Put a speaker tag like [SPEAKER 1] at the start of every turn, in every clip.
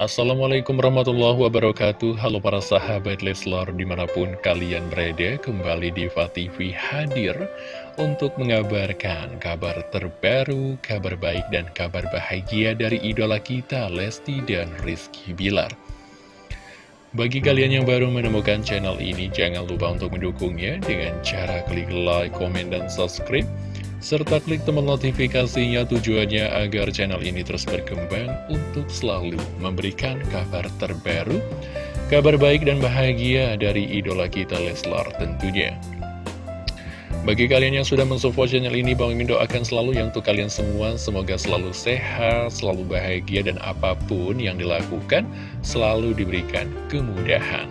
[SPEAKER 1] Assalamualaikum warahmatullahi wabarakatuh. Halo para sahabat Leslar di mana pun kalian berada Kembali di TV hadir untuk mengabarkan kabar terbaru, kabar baik dan kabar bahagia dari idola kita Lesti dan Rizky Bilar. Bagi kalian yang baru menemukan channel ini, jangan lupa untuk mendukungnya dengan cara klik like, komen, dan subscribe serta klik tombol notifikasinya tujuannya agar channel ini terus berkembang untuk selalu memberikan kabar terbaru, kabar baik dan bahagia dari idola kita Leslar tentunya. Bagi kalian yang sudah mensupport channel ini, Bang Mimin doakan selalu yang untuk kalian semua, semoga selalu sehat, selalu bahagia, dan apa pun yang dilakukan, selalu diberikan kemudahan.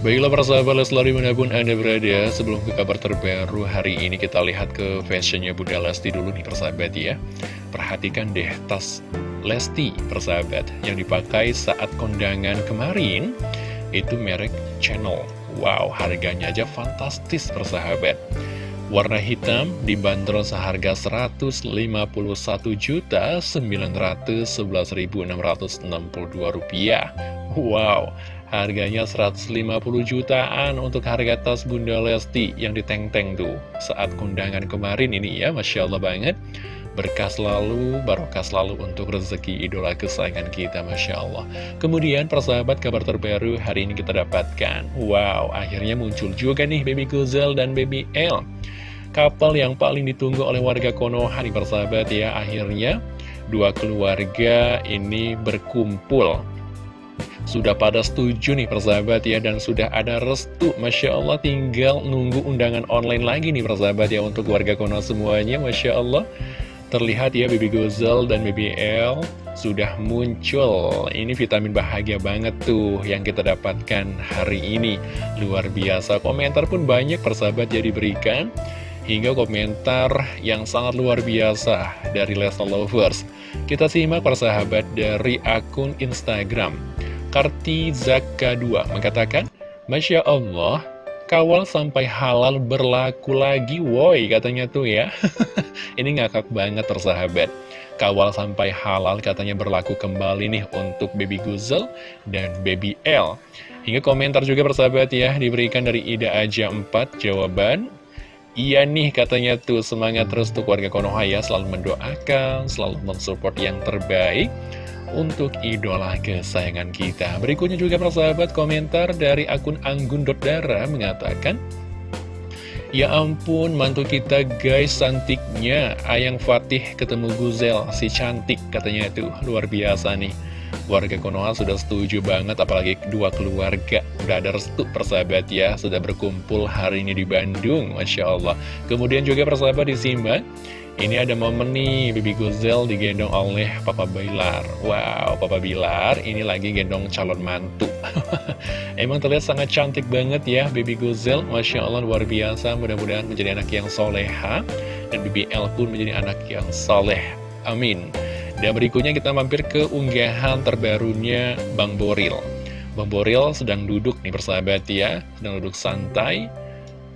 [SPEAKER 1] Baiklah para sahabat Leslar di mana pun Anda berada Sebelum ke kabar terbaru hari ini kita lihat ke fashionnya Bunda Lesti dulu nih persahabat ya. Perhatikan deh tas Lesti persahabat Yang dipakai saat kondangan kemarin. Itu merek Channel. Wow harganya aja fantastis persahabat. Warna hitam dibanderol seharga Rp159.911.662 Wow Harganya 150 jutaan untuk harga tas Bunda Lesti yang diteng-teng tuh saat kondangan kemarin ini ya, Masya Allah banget. Berkah selalu, barokah selalu untuk rezeki idola kesayangan kita, Masya Allah. Kemudian persahabat kabar terbaru hari ini kita dapatkan. Wow, akhirnya muncul juga nih Baby Guzel dan Baby L. Kapal yang paling ditunggu oleh warga Konoha nih persahabat ya, akhirnya dua keluarga ini berkumpul sudah pada setuju nih persahabat ya Dan sudah ada restu. Masya Allah tinggal nunggu undangan online lagi nih persahabat ya Untuk warga Konoha semuanya. Masya Allah. Terlihat ya Baby Gozel dan Baby L sudah muncul. Ini vitamin bahagia banget tuh yang kita dapatkan hari ini. Luar biasa. Komentar pun banyak persahabat ya diberikan. Hingga komentar yang sangat luar biasa dari Lesa Lovers. Kita simak persahabat dari akun Instagram Karti Zaka 2 mengatakan, Masya Allah, kawal sampai halal berlaku lagi, woi katanya tuh ya. Ini ngakak banget tersahabat. Kawal sampai halal katanya berlaku kembali nih untuk Baby Guzel dan Baby L. Hingga komentar juga persahabat ya, diberikan dari Ida Aja 4 jawaban. Iya nih katanya tuh semangat terus untuk warga Konoha ya, selalu mendoakan, selalu mensupport yang terbaik untuk idola kesayangan kita. Berikutnya juga persahabat komentar dari akun Anggun.dara mengatakan, Ya ampun, mantu kita guys cantiknya. Ayang Fatih ketemu Guzel, si cantik katanya itu. Luar biasa nih. Warga Konoha sudah setuju banget, apalagi dua keluarga. Udah ada restu persahabat ya, sudah berkumpul hari ini di Bandung, Masya Allah. Kemudian juga persahabat disimak, ini ada momen nih, Bibi Guzel digendong oleh Papa Bilar. Wow, Papa Bilar ini lagi gendong calon mantu. Emang terlihat sangat cantik banget ya Bibi Guzel. Masya Allah luar biasa, mudah-mudahan menjadi anak yang soleha. Dan Bibi El pun menjadi anak yang soleh. Amin. Dan berikutnya kita mampir ke unggahan terbarunya Bang Boril. Bang Boril sedang duduk nih persahabat ya, sedang duduk santai.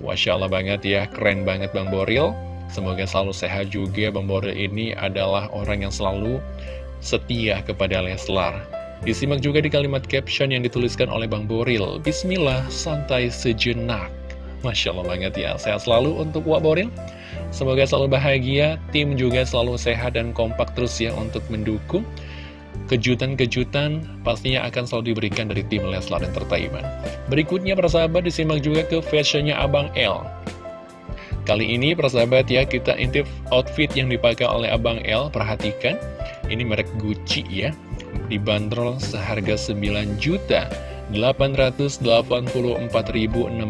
[SPEAKER 1] Masya Allah banget ya, keren banget Bang Boril. Semoga selalu sehat juga Bang Boril ini adalah orang yang selalu setia kepada Leslar. Disimak juga di kalimat caption yang dituliskan oleh Bang Boril. Bismillah, santai sejenak. Masya Allah banget ya, sehat selalu untuk Wak Boril. Semoga selalu bahagia, tim juga selalu sehat dan kompak terus ya untuk mendukung. Kejutan-kejutan pastinya akan selalu diberikan dari tim Leslar Entertainment. Berikutnya persahabat disimak juga ke fashionnya Abang L. Kali ini persahabat ya kita intip outfit yang dipakai oleh Abang L. Perhatikan. Ini merek Gucci ya. Dibanderol seharga 9 juta 884.682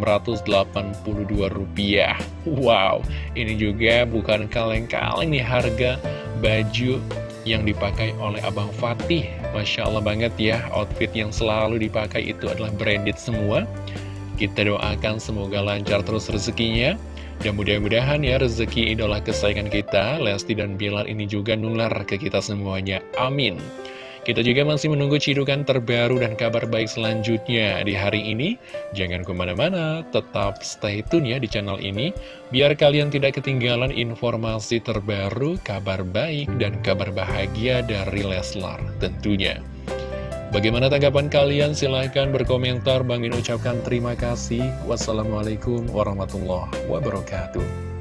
[SPEAKER 1] rupiah. Wow ini juga bukan kaleng-kaleng nih harga baju yang dipakai oleh Abang Fatih. Masya Allah banget ya outfit yang selalu dipakai itu adalah branded semua. Kita doakan semoga lancar terus rezekinya dan mudah-mudahan ya rezeki idola kesayangan kita, Lesti dan Bilar ini juga nular ke kita semuanya. Amin. Kita juga masih menunggu cidukan terbaru dan kabar baik selanjutnya di hari ini. Jangan ke mana-mana, tetap stay tune ya di channel ini, biar kalian tidak ketinggalan informasi terbaru, kabar baik, dan kabar bahagia dari Leslar tentunya. Bagaimana tanggapan kalian? Silahkan berkomentar. Bang Min ucapkan terima kasih. Wassalamualaikum warahmatullahi wabarakatuh.